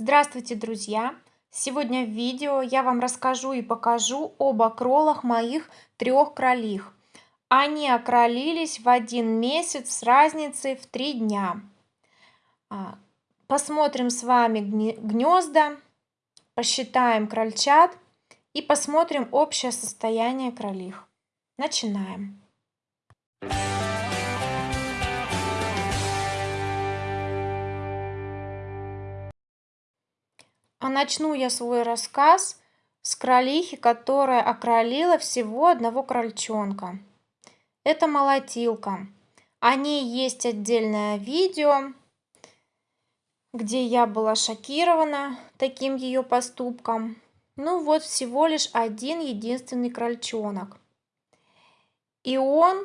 Здравствуйте, друзья! Сегодня в видео я вам расскажу и покажу об окролах моих трех кролих. Они окролились в один месяц с разницей в три дня. А, посмотрим с вами гнезда, посчитаем крольчат и посмотрим общее состояние кролих. Начинаем. А начну я свой рассказ с кролихи, которая окролила всего одного крольчонка. Это молотилка. О ней есть отдельное видео, где я была шокирована таким ее поступком. Ну вот всего лишь один единственный крольчонок. И он,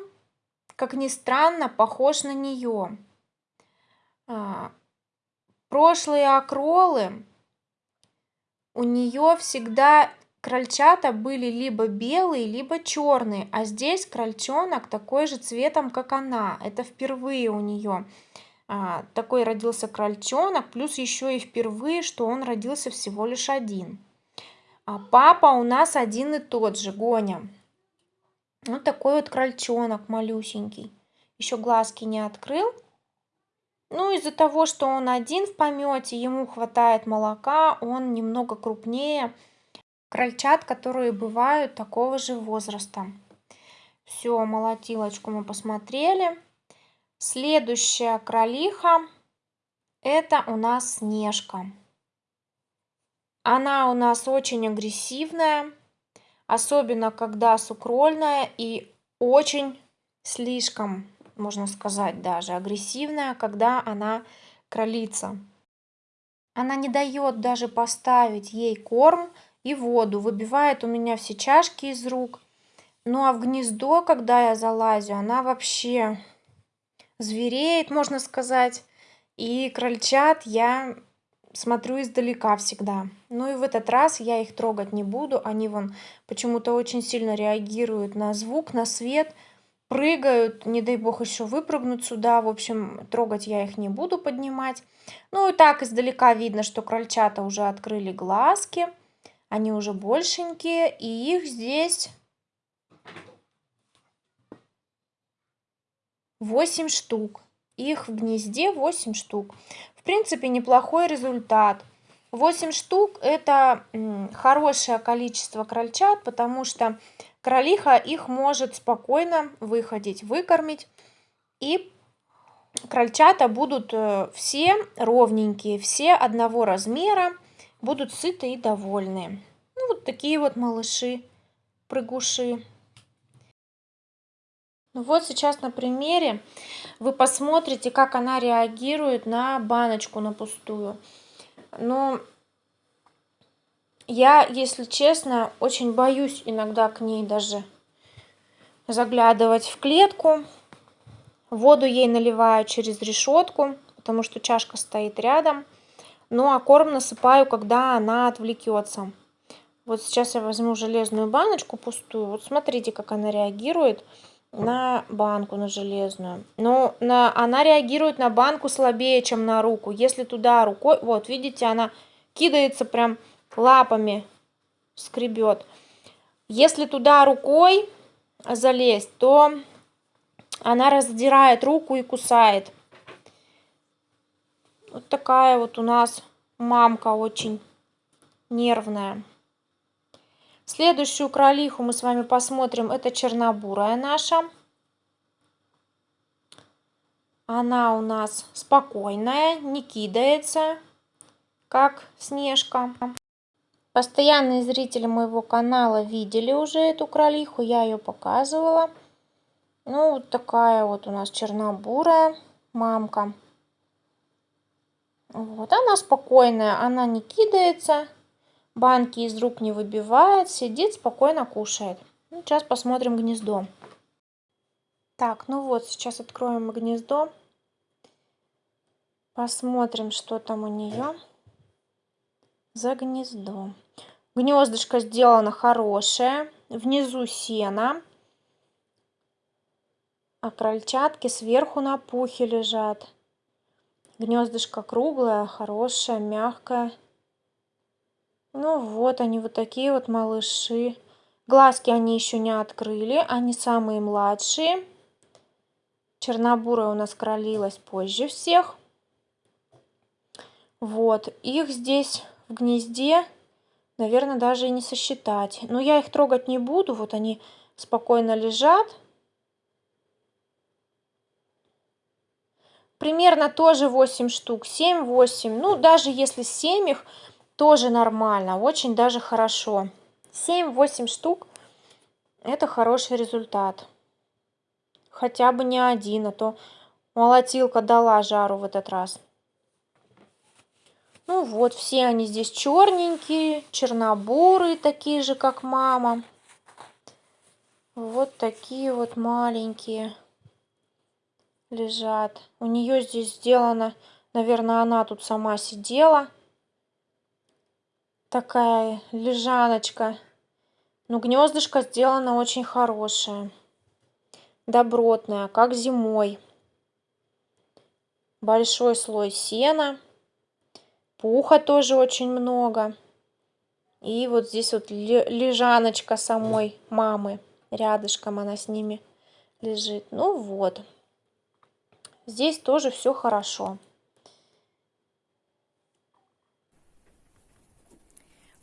как ни странно, похож на нее. А, прошлые окролы у нее всегда крольчата были либо белые, либо черные, а здесь крольчонок такой же цветом, как она. Это впервые у нее а, такой родился крольчонок, плюс еще и впервые, что он родился всего лишь один. А папа у нас один и тот же, Гоня. Вот такой вот крольчонок малюсенький. Еще глазки не открыл. Ну, из-за того, что он один в помете, ему хватает молока, он немного крупнее крольчат, которые бывают такого же возраста. Все, молотилочку мы посмотрели. Следующая кролиха это у нас Снежка. Она у нас очень агрессивная, особенно когда сукрольная и очень слишком можно сказать даже, агрессивная, когда она кролица. Она не дает даже поставить ей корм и воду, выбивает у меня все чашки из рук. Ну а в гнездо, когда я залазю, она вообще звереет, можно сказать. И крольчат я смотрю издалека всегда. Ну и в этот раз я их трогать не буду. Они вон почему-то очень сильно реагируют на звук, на свет прыгают, не дай бог еще выпрыгнут сюда. В общем, трогать я их не буду поднимать. Ну и так издалека видно, что крольчата уже открыли глазки. Они уже большенькие, и их здесь 8 штук. Их в гнезде 8 штук. В принципе, неплохой результат. 8 штук это хорошее количество крольчат, потому что кролиха их может спокойно выходить, выкормить. И крольчата будут э, все ровненькие, все одного размера, будут сыты и довольны. Ну, вот такие вот малыши, прыгуши. Ну вот сейчас на примере вы посмотрите, как она реагирует на баночку, на пустую. Но я, если честно, очень боюсь иногда к ней даже заглядывать в клетку. Воду ей наливаю через решетку, потому что чашка стоит рядом. Ну а корм насыпаю, когда она отвлекется. Вот сейчас я возьму железную баночку пустую. Вот смотрите, как она реагирует на банку, на железную. Но на, она реагирует на банку слабее, чем на руку. Если туда рукой, вот видите, она кидается прям лапами скребет. Если туда рукой залезть, то она раздирает руку и кусает. Вот такая вот у нас мамка очень нервная. Следующую кролиху мы с вами посмотрим. Это чернобурая наша. Она у нас спокойная, не кидается, как снежка. Постоянные зрители моего канала видели уже эту кролиху, я ее показывала. Ну, вот такая вот у нас чернобурая мамка. Вот, она спокойная, она не кидается, банки из рук не выбивает, сидит, спокойно кушает. Ну, сейчас посмотрим гнездо. Так, ну вот, сейчас откроем гнездо. Посмотрим, что там у нее за гнездо. Гнездышко сделано хорошее. Внизу сено. А крольчатки сверху на пухе лежат. Гнездышко круглое, хорошее, мягкое. Ну вот они, вот такие вот малыши. Глазки они еще не открыли, они самые младшие. Чернобурая у нас кролилась позже всех. Вот, их здесь в гнезде, наверное, даже и не сосчитать. Но я их трогать не буду, вот они спокойно лежат. Примерно тоже 8 штук, 7-8. Ну, даже если 7 их, тоже нормально, очень даже хорошо. 7-8 штук это хороший результат. Хотя бы не один, а то молотилка дала жару в этот раз. Ну вот, все они здесь черненькие, чернобурые, такие же, как мама. Вот такие вот маленькие лежат. У нее здесь сделано, наверное, она тут сама сидела. Такая лежаночка. Но гнездышко сделано очень хорошее. Добротное, как зимой. Большой слой сена. Пуха тоже очень много. И вот здесь вот лежаночка самой мамы. Рядышком она с ними лежит. Ну вот. Здесь тоже все хорошо.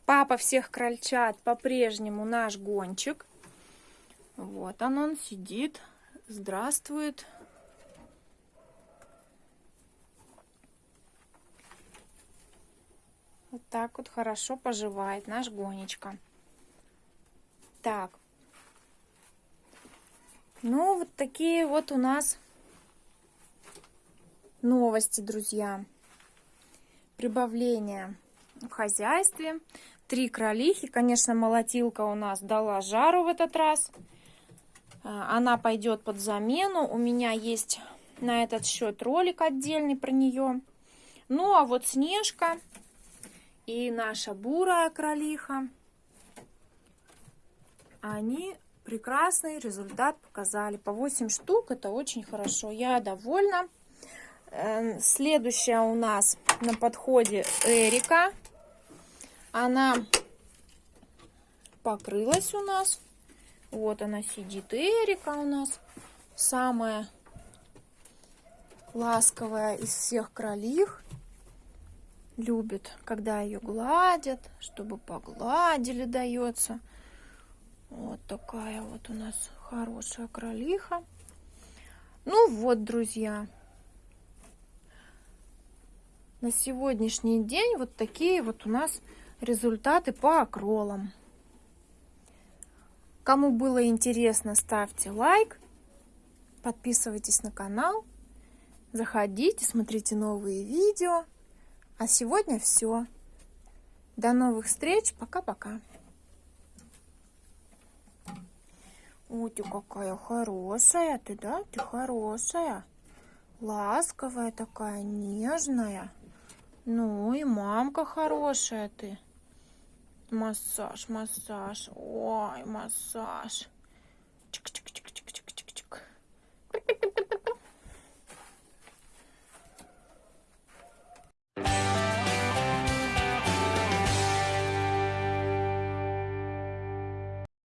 Папа всех крольчат по-прежнему наш гончик. Вот он, он сидит. Здравствует. Вот так вот хорошо поживает наш гонечка. Так. Ну, вот такие вот у нас новости, друзья. Прибавление в хозяйстве. Три кролихи. Конечно, молотилка у нас дала жару в этот раз. А, она пойдет под замену. У меня есть на этот счет ролик отдельный про нее. Ну, а вот Снежка и наша бурая кролиха, они прекрасный результат показали. По 8 штук, это очень хорошо. Я довольна. Эм, следующая у нас на подходе Эрика. Она покрылась у нас. Вот она сидит. Эрика у нас самая ласковая из всех кролих. Любит, когда ее гладят, чтобы погладили, дается. Вот такая вот у нас хорошая кролиха. Ну вот, друзья, на сегодняшний день вот такие вот у нас результаты по акролам. Кому было интересно, ставьте лайк, подписывайтесь на канал, заходите, смотрите новые видео. А сегодня все. До новых встреч. Пока-пока. Ой, ты какая хорошая ты, да? Ты хорошая. Ласковая такая, нежная. Ну и мамка хорошая ты. Массаж, массаж. Ой, массаж. Чик-чик.